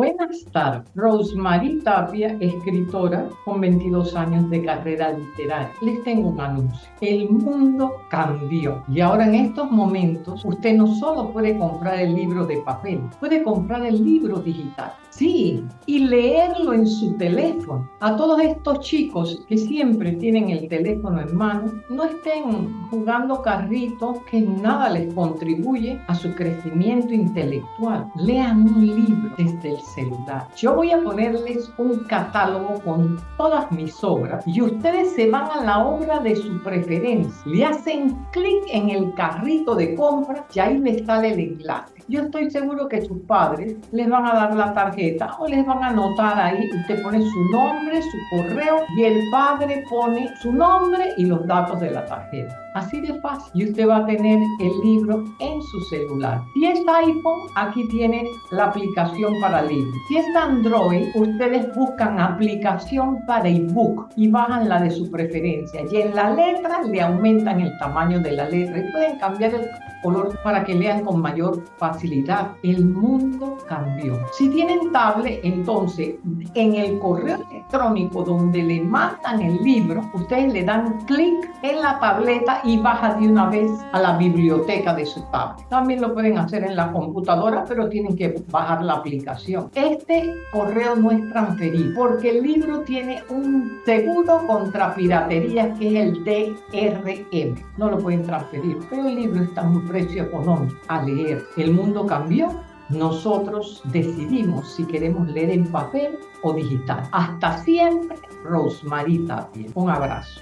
Buenas tardes. Rosemary Tapia, escritora con 22 años de carrera literaria. Les tengo un anuncio. El mundo cambió y ahora en estos momentos usted no solo puede comprar el libro de papel, puede comprar el libro digital. Sí, y leerlo en su teléfono. A todos estos chicos que siempre tienen el teléfono en mano, no estén jugando carritos que nada les contribuye a su crecimiento intelectual. Lean un libro desde el celular. Yo voy a ponerles un catálogo con todas mis obras y ustedes se van a la obra de su preferencia. Le hacen clic en el carrito de compra y ahí les sale el enlace. Yo estoy seguro que sus padres les van a dar la tarjeta o les van a anotar ahí. Usted pone su nombre, su correo y el padre pone su nombre y los datos de la tarjeta. Así de fácil. Y usted va a tener el libro en su celular. Si es iPhone, aquí tiene la aplicación para libros. Si es Android, ustedes buscan aplicación para ebook y bajan la de su preferencia. Y en la letra le aumentan el tamaño de la letra y pueden cambiar el color para que lean con mayor facilidad. El mundo cambió. Si tienen tablet, entonces en el correo electrónico donde le mandan el libro, ustedes le dan clic en la tableta y baja de una vez a la biblioteca de su tablet. También lo pueden hacer en la computadora, pero tienen que bajar la aplicación. Este correo no es transferido porque el libro tiene un seguro contra piratería que es el DRM. No lo pueden transferir, pero el libro está en un precio económico a leer. El mundo cambió nosotros decidimos si queremos leer en papel o digital. Hasta siempre, Rosemary Tapia. Un abrazo.